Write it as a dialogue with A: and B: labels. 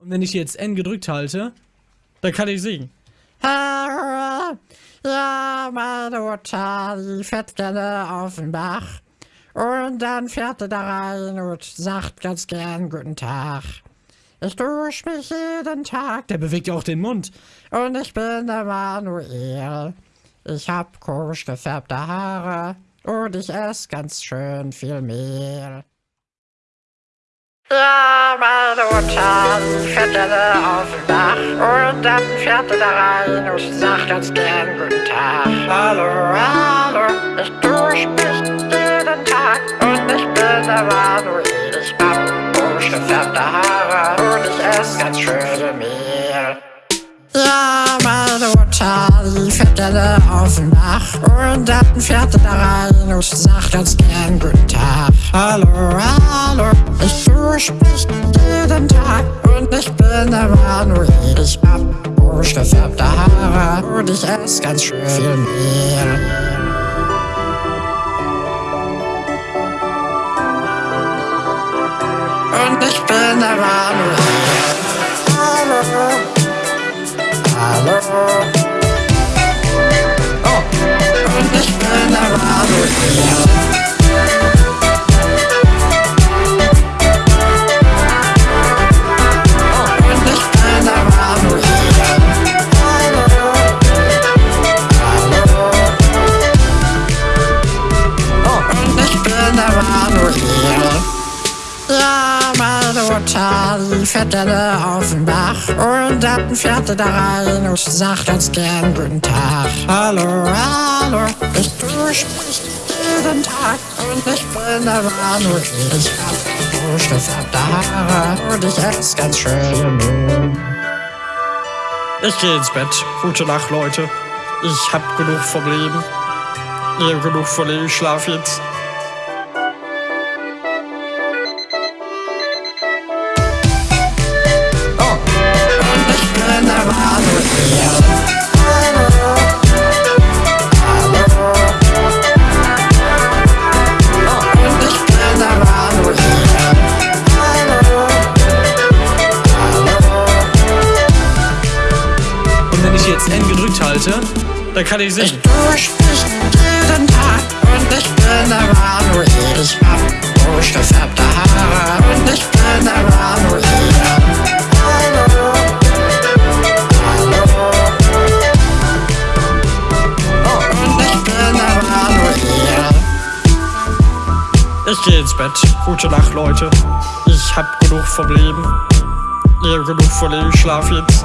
A: Und wenn ich jetzt N gedrückt halte, dann kann ich singen.
B: Ja, meine Mutter, die fährt gerne auf den Bach. Und dann fährt er da rein und sagt ganz gern Guten Tag. Ich dusche mich jeden Tag.
A: Der bewegt ja auch den Mund.
B: Und ich bin der Manuel. Ich hab komisch gefärbte Haare. Und ich esse ganz schön viel Mehl. Ja, meine Mutter, fährt gerne auf dem Dach und dann fährt er da rein und sagt ganz gern Guten Tag. Hallo, hallo, ich dusche mich jeden Tag und ich bin der Manuel. Ich hab komisch gefärbte Haare und ich esse ganz schön Mehl. Ja, meine Mutter, fährt gerne auf dem Dach und dann fährt er da rein und sagt ganz gern Guten Tag. Hallo, hallo, mich jeden Tag und ich bin der Manuel. Ich hab orange gefärbte Haare und ich esse ganz schön viel Mehl. Und ich bin der Gerne auf den Bach und dann fährt er da rein und sagt ganz gern Guten Tag. Hallo, hallo, ich dusche mich jeden Tag und ich bin der Manuel. Ich hab durchgefärbte Haare und ich esse ganz schön.
A: Ich gehe ins Bett. Gute Nacht, Leute. Ich hab genug vom Leben. Ihr genug von Leben. Ich schlaf jetzt. Halte, dann kann ich
B: Ich
A: singen.
B: mich jeden Tag und ich bin der Manuel. Ich hab orange gefärbte Haare und ich bin der. Oh, und ich Manuel.
A: Ich gehe ins Bett. Gute Nacht, Leute. Ich hab genug vom Leben. Ihr genug von Leben. Ich schlaf jetzt.